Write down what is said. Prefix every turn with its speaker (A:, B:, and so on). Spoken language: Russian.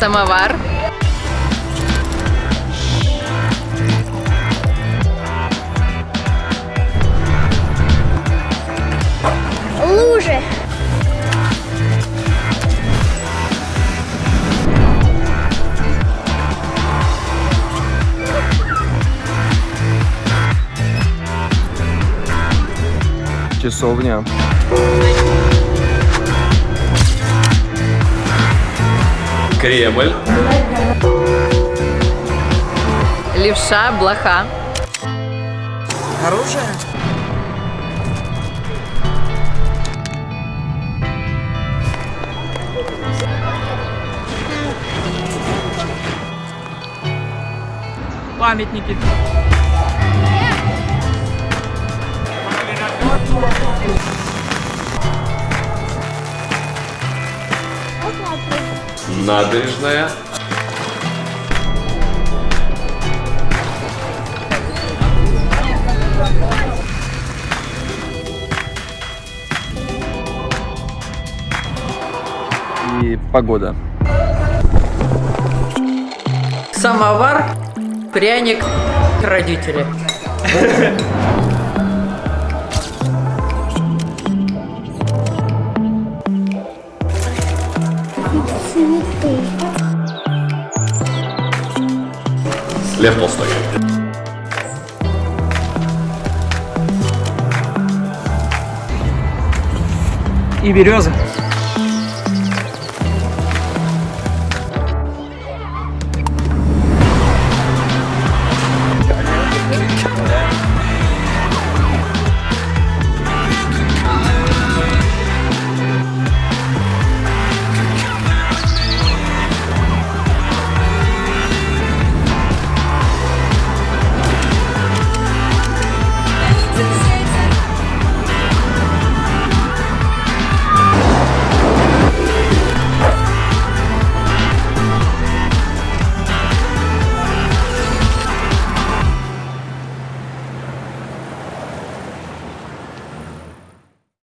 A: Самовар.
B: Лужи.
C: Часовня.
D: Кремль.
A: Левша, блоха.
E: Оружие? Памятники.
D: Набережная.
C: И погода.
E: Самовар, пряник, родители.
D: Лев Толстой.
E: И березы.